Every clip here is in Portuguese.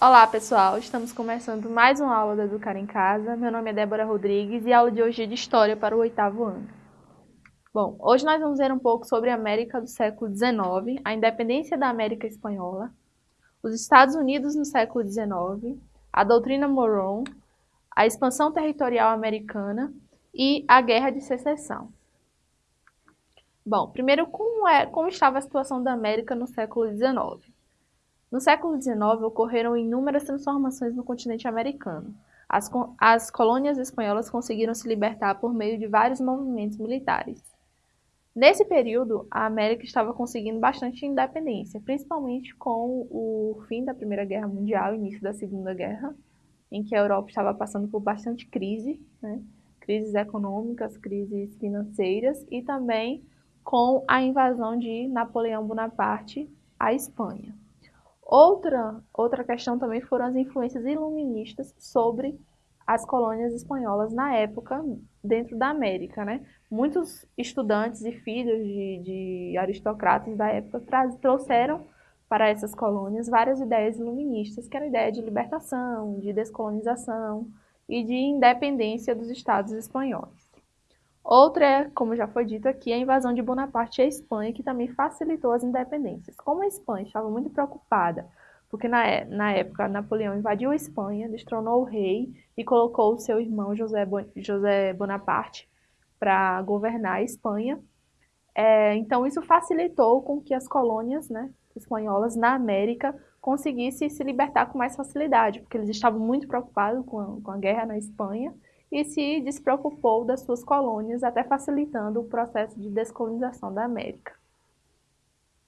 Olá pessoal, estamos começando mais uma aula do Educar em Casa. Meu nome é Débora Rodrigues e a aula de hoje é de História para o oitavo ano. Bom, hoje nós vamos ver um pouco sobre a América do século XIX, a independência da América Espanhola, os Estados Unidos no século XIX, a doutrina Monroe, a expansão territorial americana e a Guerra de Secessão. Bom, primeiro, como, é, como estava a situação da América no século XIX? No século XIX, ocorreram inúmeras transformações no continente americano. As, as colônias espanholas conseguiram se libertar por meio de vários movimentos militares. Nesse período, a América estava conseguindo bastante independência, principalmente com o fim da Primeira Guerra Mundial início da Segunda Guerra, em que a Europa estava passando por bastante crise, né? crises econômicas, crises financeiras e também com a invasão de Napoleão Bonaparte à Espanha. Outra, outra questão também foram as influências iluministas sobre as colônias espanholas na época dentro da América, né? Muitos estudantes e filhos de, de aristocratas da época trouxeram para essas colônias várias ideias iluministas, que era a ideia de libertação, de descolonização e de independência dos estados espanhóis. Outra é, como já foi dito aqui, a invasão de Bonaparte à Espanha, que também facilitou as independências. Como a Espanha estava muito preocupada, porque na, é, na época Napoleão invadiu a Espanha, destronou o rei e colocou o seu irmão José, Bon, José Bonaparte para governar a Espanha. É, então isso facilitou com que as colônias né, espanholas na América conseguissem se libertar com mais facilidade, porque eles estavam muito preocupados com a, com a guerra na Espanha e se despreocupou das suas colônias, até facilitando o processo de descolonização da América.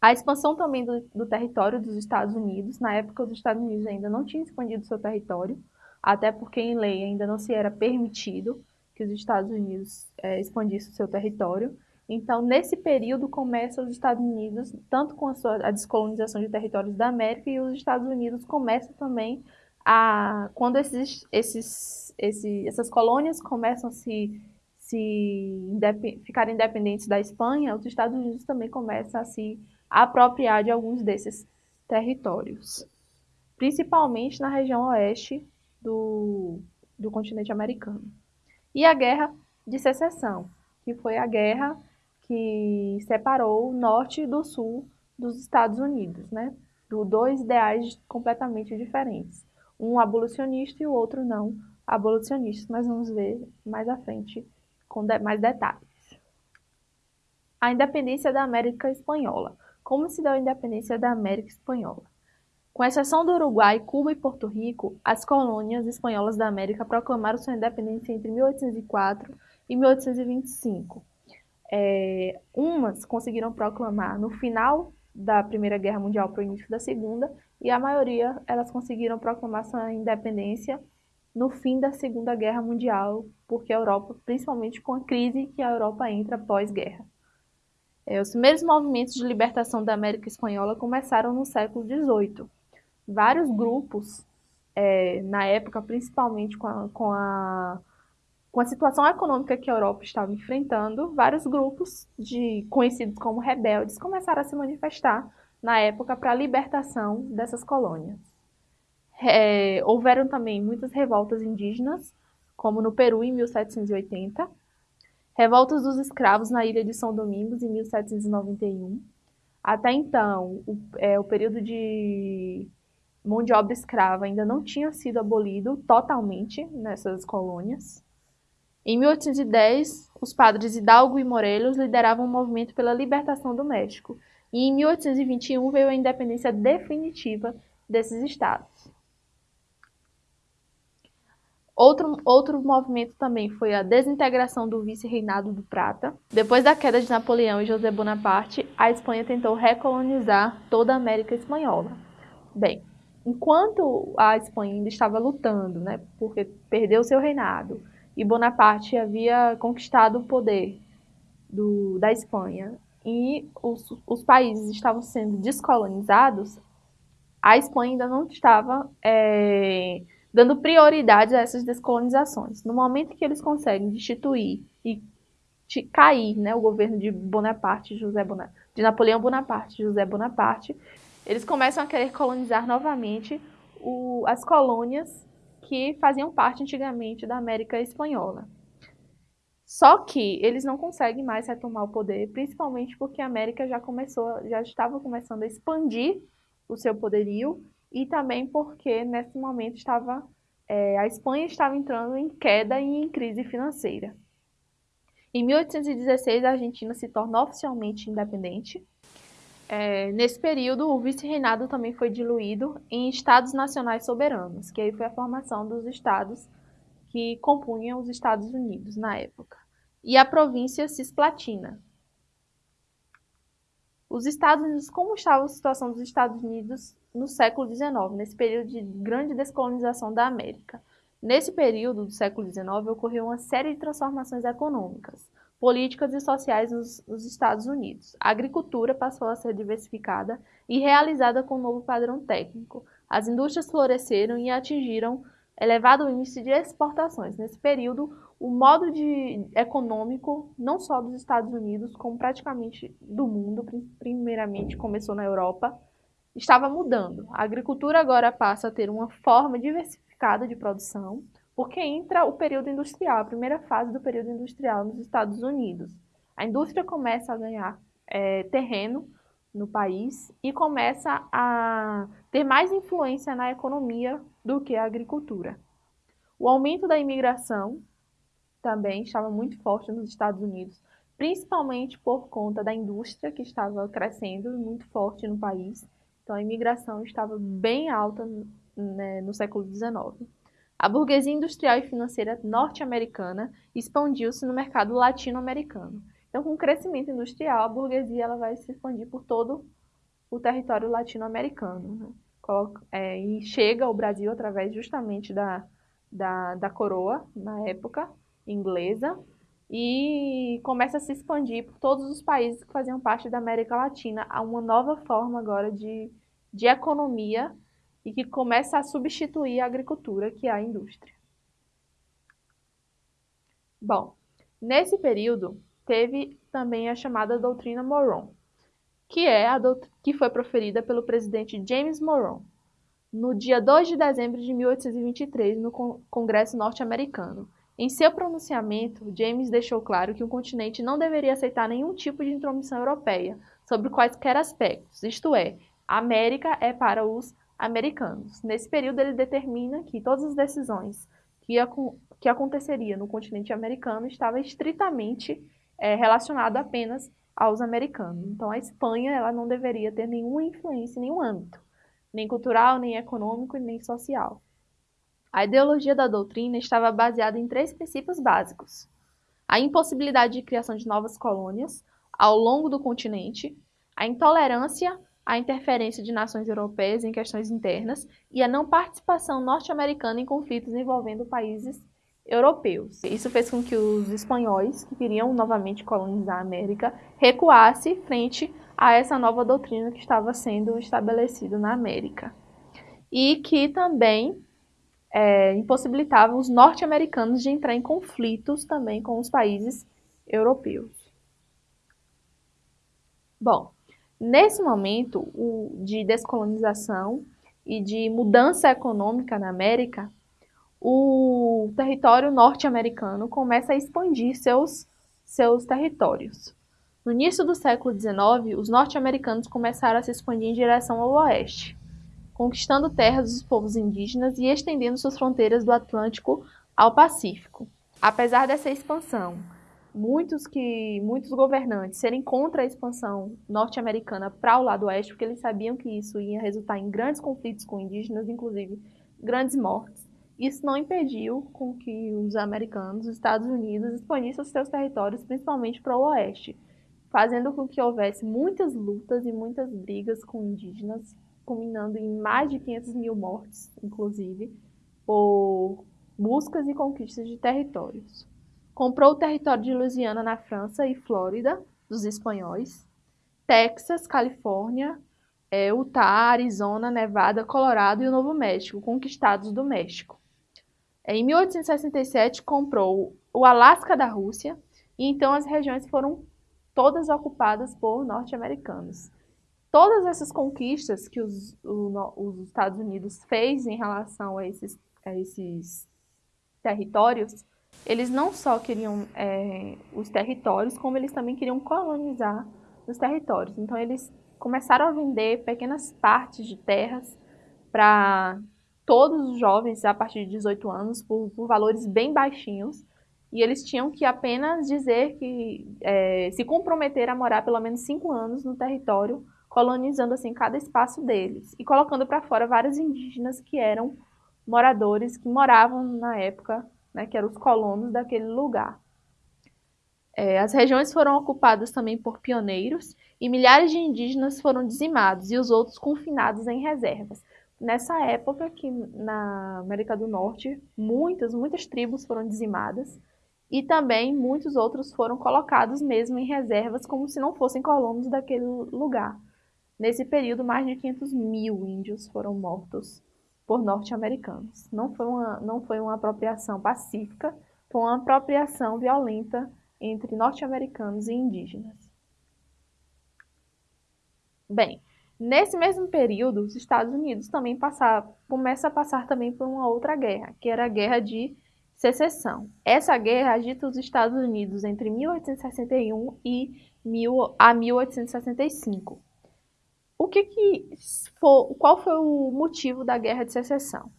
A expansão também do, do, território dos Estados Unidos, na época os Estados Unidos ainda não tinham expandido seu território, até porque em lei ainda não se era permitido que os Estados Unidos é, expandissem seu território. Então, nesse período, começa os Estados Unidos, tanto com a, sua, a descolonização de territórios da América, e os Estados Unidos começam também a, quando esses, esses, essas colônias começam a se, se indep, ficar independentes da Espanha, os Estados Unidos também começam a se apropriar de alguns desses territórios, principalmente na região oeste do, do continente americano. E a Guerra de Secessão, que foi a guerra que separou o norte do sul dos Estados Unidos, né? Do dois ideais completamente diferentes um abolicionista e o outro não abolicionista. Mas vamos ver mais à frente com de mais detalhes. A independência da América Espanhola. Como se deu a independência da América Espanhola? Com exceção do Uruguai, Cuba e Porto Rico, as colônias espanholas da América proclamaram sua independência entre 1804 e 1825. É, umas conseguiram proclamar no final da Primeira Guerra Mundial para o início da Segunda, e a maioria elas conseguiram proclamar sua independência no fim da Segunda Guerra Mundial, porque a Europa, principalmente com a crise que a Europa entra pós-guerra. É, os primeiros movimentos de libertação da América Espanhola começaram no século XVIII. Vários grupos, é, na época, principalmente com a, com a com a situação econômica que a Europa estava enfrentando, vários grupos de conhecidos como rebeldes começaram a se manifestar na época para a libertação dessas colônias. É, houveram também muitas revoltas indígenas, como no Peru em 1780, revoltas dos escravos na ilha de São Domingos em 1791. Até então, o, é, o período de mão de obra escrava ainda não tinha sido abolido totalmente nessas colônias. Em 1810, os padres Hidalgo e Morelos lideravam um movimento pela libertação do México, e em 1821 veio a independência definitiva desses estados. Outro, outro movimento também foi a desintegração do vice-reinado do Prata. Depois da queda de Napoleão e José Bonaparte, a Espanha tentou recolonizar toda a América Espanhola. Bem, enquanto a Espanha ainda estava lutando, né, porque perdeu seu reinado, e Bonaparte havia conquistado o poder do, da Espanha e os, os países estavam sendo descolonizados, a Espanha ainda não estava é, dando prioridade a essas descolonizações. No momento que eles conseguem destituir e cair né, o governo de Bonaparte, José Bonaparte, de Napoleão Bonaparte, José Bonaparte, eles começam a querer colonizar novamente o, as colônias que faziam parte antigamente da América Espanhola. Só que eles não conseguem mais retomar o poder, principalmente porque a América já começou, já estava começando a expandir o seu poderio e também porque nesse momento estava é, a Espanha estava entrando em queda e em crise financeira. Em 1816, a Argentina se torna oficialmente independente. É, nesse período, o vice-reinado também foi diluído em estados nacionais soberanos, que aí foi a formação dos estados que compunham os Estados Unidos na época, e a província cisplatina. Os Estados Unidos, como estava a situação dos Estados Unidos no século XIX, nesse período de grande descolonização da América? Nesse período do século XIX, ocorreu uma série de transformações econômicas, políticas e sociais nos, nos, Estados Unidos. A agricultura passou a ser diversificada e realizada com um novo padrão técnico. As indústrias floresceram e atingiram elevado índice de exportações. Nesse período, o modo de econômico, não só dos Estados Unidos, como praticamente do mundo, primeiramente começou na Europa, estava mudando. A agricultura agora passa a ter uma forma diversificada de produção, porque entra o período industrial, a primeira fase do período industrial nos Estados Unidos. A indústria começa a ganhar é, terreno no país e começa a ter mais influência na economia do que a agricultura. O aumento da imigração também estava muito forte nos Estados Unidos, principalmente por conta da indústria que estava crescendo muito forte no país. Então a imigração estava bem alta né, no século XIX. A burguesia industrial e financeira norte-americana expandiu-se no mercado latino-americano. Então, com o crescimento industrial, a burguesia ela vai se expandir por todo o território latino-americano. Né? É, e chega ao Brasil através justamente da, da, da coroa, na época inglesa, e começa a se expandir por todos os países que faziam parte da América Latina a uma nova forma agora de, de economia e que começa a substituir a agricultura, que é a indústria. Bom, nesse período, teve também a chamada doutrina Moron, que é a que foi proferida pelo presidente James Moron no dia 2 de dezembro de 1823 no Congresso norte-americano. Em seu pronunciamento, James deixou claro que o continente não deveria aceitar nenhum tipo de intromissão europeia sobre quaisquer aspectos, isto é, a América é para os americanos. Nesse período, ele determina que todas as decisões que, que aconteceria no continente americano estavam estritamente é, relacionado apenas aos americanos. Então, a Espanha ela não deveria ter nenhuma influência em nenhum âmbito, nem cultural, nem econômico, nem social. A ideologia da doutrina estava baseada em três princípios básicos: a impossibilidade de criação de novas colônias ao longo do continente, a intolerância à interferência de nações europeias em questões internas e a não participação norte-americana em conflitos envolvendo países europeus. Isso fez com que os espanhóis, que queriam novamente colonizar a América, recuassem frente a essa nova doutrina que estava sendo estabelecida na América. E que também é, impossibilitava os norte-americanos de entrar em conflitos também com os países europeus. Bom, nesse momento o, de descolonização e de mudança econômica na América, o território norte-americano começa a expandir seus, seus territórios. No início do século XIX, os norte-americanos começaram a se expandir em direção ao oeste, conquistando terras dos povos indígenas e estendendo suas fronteiras do Atlântico ao Pacífico. Apesar dessa expansão, muitos que muitos governantes serem contra a expansão norte-americana para o lado oeste, porque eles sabiam que isso ia resultar em grandes conflitos com indígenas, inclusive grandes mortes. Isso não impediu com que os americanos, os Estados Unidos, expandissem seus territórios, principalmente para o oeste, fazendo com que houvesse muitas lutas e muitas brigas com indígenas, culminando em mais de 500 mil mortes, inclusive, por buscas e conquistas de territórios. Comprou o território de Louisiana na França e Flórida, dos espanhóis, Texas, Califórnia, é, Utah, Arizona, Nevada, Colorado e o Novo México, conquistados do México. Em 1867, comprou o Alasca da Rússia, e então as regiões foram todas ocupadas por norte-americanos. Todas essas conquistas que os, o, os Estados Unidos fez em relação a esses, a esses territórios, eles não só queriam é, os territórios, como eles também queriam colonizar os territórios. Então, eles começaram a vender pequenas partes de terras para todos os jovens a partir de 18 anos por, por, valores bem baixinhos. E eles tinham que apenas dizer que é, se comprometer a morar pelo menos cinco anos no território, colonizando assim cada espaço deles e colocando para fora vários indígenas que eram moradores que moravam na época, né, que eram os colonos daquele lugar. É, as regiões foram ocupadas também por pioneiros e milhares de indígenas foram dizimados e os outros confinados em reservas. Nessa época que na América do Norte, muitas, muitas tribos foram dizimadas e também muitos outros foram colocados mesmo em reservas como se não fossem colonos daquele lugar. Nesse período, mais de 500 mil índios foram mortos por norte-americanos. Não, foi uma, não foi uma apropriação pacífica, foi uma apropriação violenta entre norte-americanos e indígenas. Bem, nesse mesmo período, os Estados Unidos também passar, começa a passar também por uma outra guerra, que era a Guerra de Secessão. Essa guerra agita os Estados Unidos entre 1861 e mil, a 1865. O que que for, qual foi o motivo da Guerra de Secessão?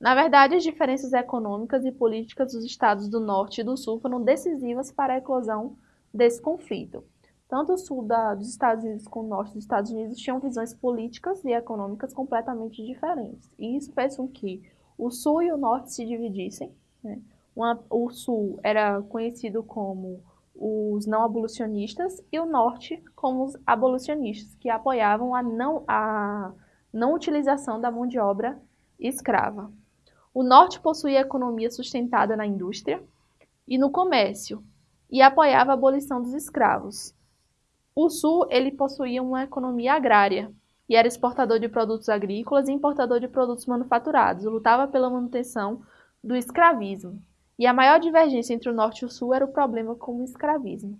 Na verdade, as diferenças econômicas e políticas dos estados do Norte e do Sul foram decisivas para a eclosão desse conflito. Tanto o sul da, dos Estados Unidos como o norte dos Estados Unidos tinham visões políticas e econômicas completamente diferentes. E isso fez com que o sul e o norte se dividissem. Né? Uma, o sul era conhecido como os não abolicionistas e o norte como os abolicionistas, que apoiavam a não, a não utilização da mão de obra escrava. O norte possuía economia sustentada na indústria e no comércio e apoiava a abolição dos escravos. O sul ele possuía uma economia agrária e era exportador de produtos agrícolas e importador de produtos manufaturados, lutava pela manutenção do escravismo. E a maior divergência entre o norte e o sul era o problema com o escravismo.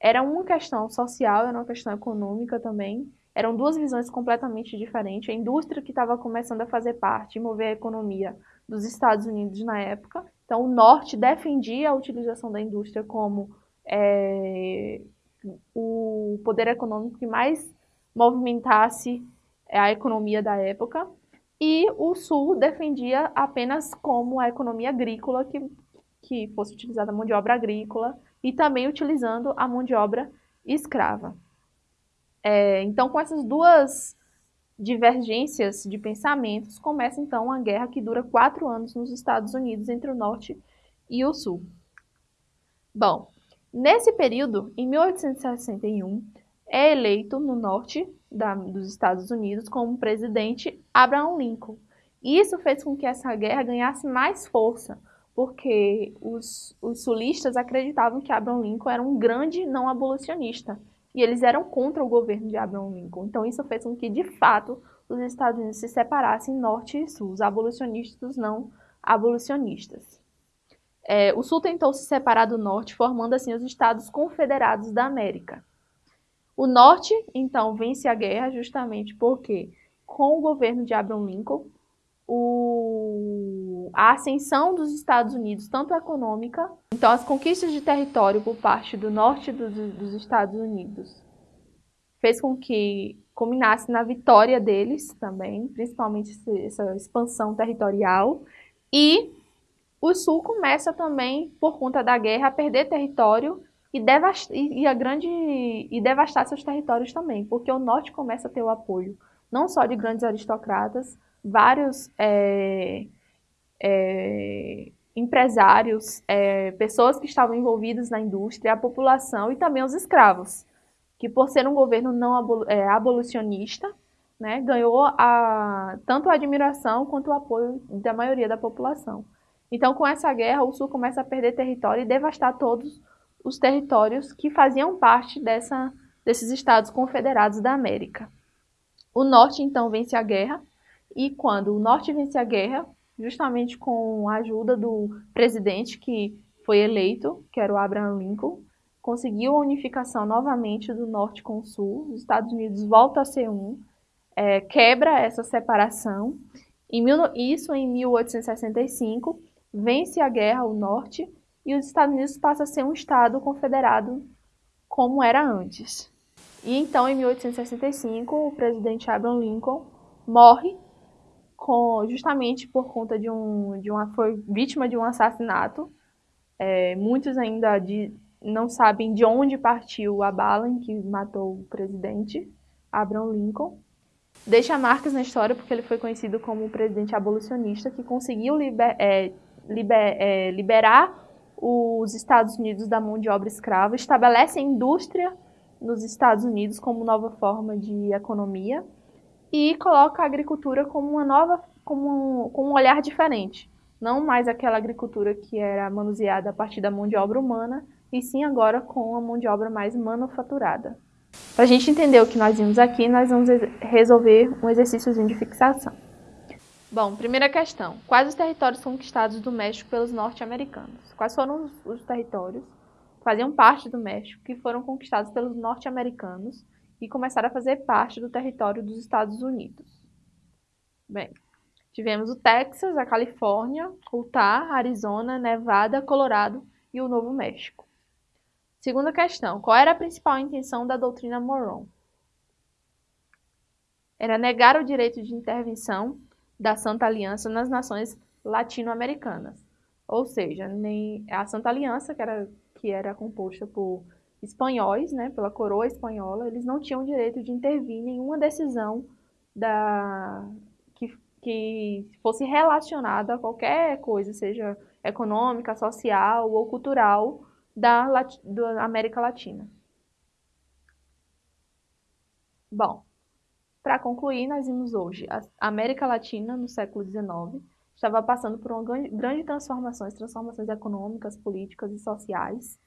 Era uma questão social, era uma questão econômica também. Eram duas visões completamente diferentes. A indústria que estava começando a fazer parte e mover a economia dos Estados Unidos na época. Então, o norte defendia a utilização da indústria como é, o poder econômico que mais movimentasse a economia da época. E o sul defendia apenas como a economia agrícola, que, que fosse utilizada a mão de obra agrícola e também utilizando a mão de obra escrava. É, então, com essas duas divergências de pensamentos, começa então uma guerra que dura quatro anos nos Estados Unidos entre o Norte e o Sul. Bom, nesse período, em 1861, é eleito no Norte da, dos Estados Unidos como presidente Abraham Lincoln. Isso fez com que essa guerra ganhasse mais força, porque os, os sulistas acreditavam que Abraham Lincoln era um grande não abolicionista e eles eram contra o governo de Abraham Lincoln. Então isso fez com que, de fato, os Estados Unidos se separassem norte e sul, os abolicionistas não abolicionistas. É, o sul tentou se separar do norte, formando assim os Estados Confederados da América. O norte, então, vence a guerra justamente porque, com o governo de Abraham Lincoln, o, a ascensão dos Estados Unidos, tanto econômica, então as conquistas de território por parte do norte dos, dos Estados Unidos, fez com que culminasse na vitória deles também, principalmente essa expansão territorial, e o Sul começa também, por conta da guerra, a perder território e, devast e, a grande, e devastar seus territórios também, porque o Norte começa a ter o apoio não só de grandes aristocratas, vários é, é, empresários, é, pessoas que estavam envolvidas na indústria, a população e também os escravos, que por ser um governo não é, abolicionista, né, ganhou a, tanto a admiração quanto o apoio da maioria da população. Então, com essa guerra, o Sul começa a perder território e devastar todos os territórios que faziam parte dessa, desses estados confederados da América. O Norte, então, vence a guerra e quando o Norte vence a guerra, justamente com a ajuda do presidente que foi eleito, que era o Abraham Lincoln, conseguiu a unificação novamente do norte com o sul, os Estados Unidos voltam a ser um, é, quebra essa separação, em mil, isso em 1865, vence a guerra o norte e os Estados Unidos passa a ser um estado confederado como era antes. E então, em 1865, o presidente Abraham Lincoln morre com, justamente por conta de um, de uma foi vítima de um assassinato. É, muitos ainda de, não sabem de onde partiu a bala em que matou o presidente Abraham Lincoln. Deixa marcas na história porque ele foi conhecido como o presidente abolicionista que conseguiu liber, é, liber, é, liberar os Estados Unidos da mão de obra escrava, estabelece a indústria nos Estados Unidos como nova forma de economia e coloca a agricultura como uma nova, como um, com um olhar diferente. Não mais aquela agricultura que era manuseada a partir da mão de obra humana, e sim agora com a mão de obra mais manufaturada. Para a gente entender o que nós vimos aqui, nós vamos resolver um exercício de fixação. Bom, primeira questão. Quais os territórios conquistados do México pelos norte-americanos? Quais foram os, os territórios que faziam parte do México que foram conquistados pelos norte-americanos e começaram a fazer parte do território dos Estados Unidos? Bem, tivemos o Texas, a Califórnia, Utah, Arizona, Nevada, Colorado e o Novo México. Segunda questão. Qual era a principal intenção da doutrina Moron? Era negar o direito de intervenção da Santa Aliança nas nações latino-americanas. Ou seja, nem a Santa Aliança, que era, que era composta por espanhóis, né, pela coroa espanhola, eles não tinham direito de intervir em nenhuma decisão da, que, que fosse relacionada a qualquer coisa, seja econômica, social ou cultural da, da América Latina. Bom, para concluir, nós vimos hoje a América Latina, no século XIX, estava passando por uma grande transformações, transformações econômicas, políticas e sociais,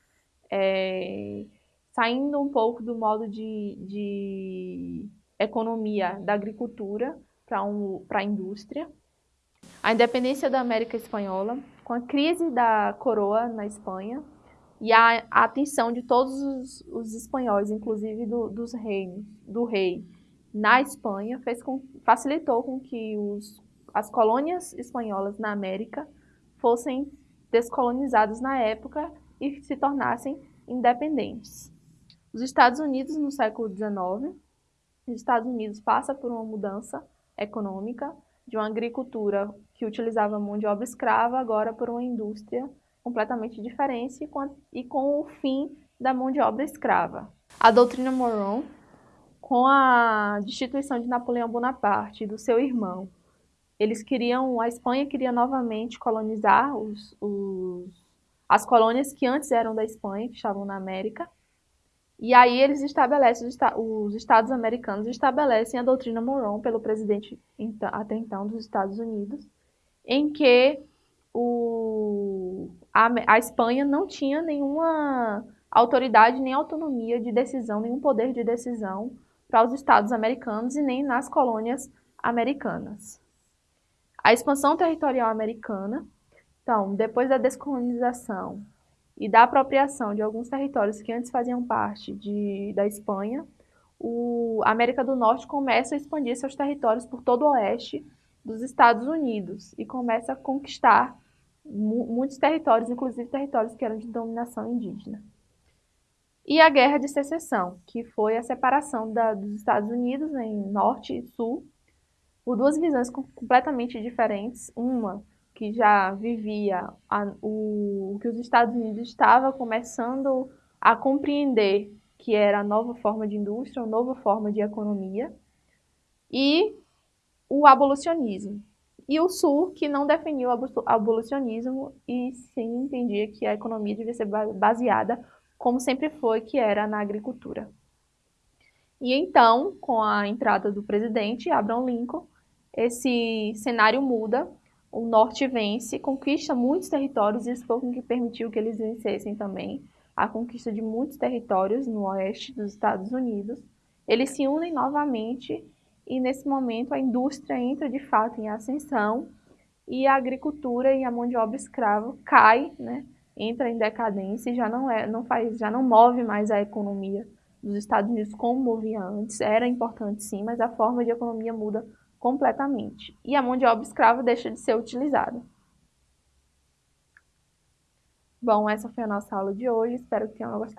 é, saindo um pouco do modo de, de economia da agricultura para um, a indústria. A independência da América Espanhola, com a crise da coroa na Espanha e a, a atenção de todos os, os espanhóis, inclusive do, dos reinos, do rei, na Espanha fez com, facilitou com que os, as colônias espanholas na América fossem descolonizadas na época e se tornassem independentes. Os Estados Unidos, no século XIX, os Estados Unidos passa por uma mudança econômica de uma agricultura que utilizava mão de obra escrava, agora por uma indústria completamente diferente e com o fim da mão de obra escrava. A doutrina Monroe com a destituição de Napoleão Bonaparte e do seu irmão, eles queriam, a Espanha queria novamente colonizar os, os, as colônias que antes eram da Espanha, que estavam na América, e aí eles estabelecem, os Estados americanos estabelecem a doutrina Monroe pelo presidente até então dos Estados Unidos, em que o, a, a Espanha não tinha nenhuma autoridade nem autonomia de decisão, nenhum poder de decisão para os estados americanos e nem nas colônias americanas. A expansão territorial americana, então, depois da descolonização e da apropriação de alguns territórios que antes faziam parte de, da Espanha, o, a América do Norte começa a expandir seus territórios por todo o oeste dos Estados Unidos e começa a conquistar mu muitos territórios, inclusive territórios que eram de dominação indígena e a Guerra de Secessão, que foi a separação da, dos Estados Unidos em norte e sul, por duas visões completamente diferentes. Uma que já vivia a, o que os Estados Unidos estava começando a compreender que era a nova forma de indústria, a nova forma de economia, e o abolicionismo. E o Sul, que não definiu o abolicionismo e sim entendia que a economia devia ser baseada como sempre foi, que era na agricultura. E então, com a entrada do presidente Abraham Lincoln, esse cenário muda, o norte vence, conquista muitos territórios, e isso foi o que permitiu que eles vencessem também a conquista de muitos territórios no oeste dos Estados Unidos. Eles se unem novamente e nesse momento a indústria entra de fato em ascensão e a agricultura e a mão de obra escrava cai, né, entra em decadência e já não, é, não, faz, já não move mais a economia dos Estados Unidos como movia antes. Era importante sim, mas a forma de economia muda completamente. E a mão de obra escrava deixa de ser utilizada. Bom, essa foi a nossa aula de hoje. Espero que tenham gostado.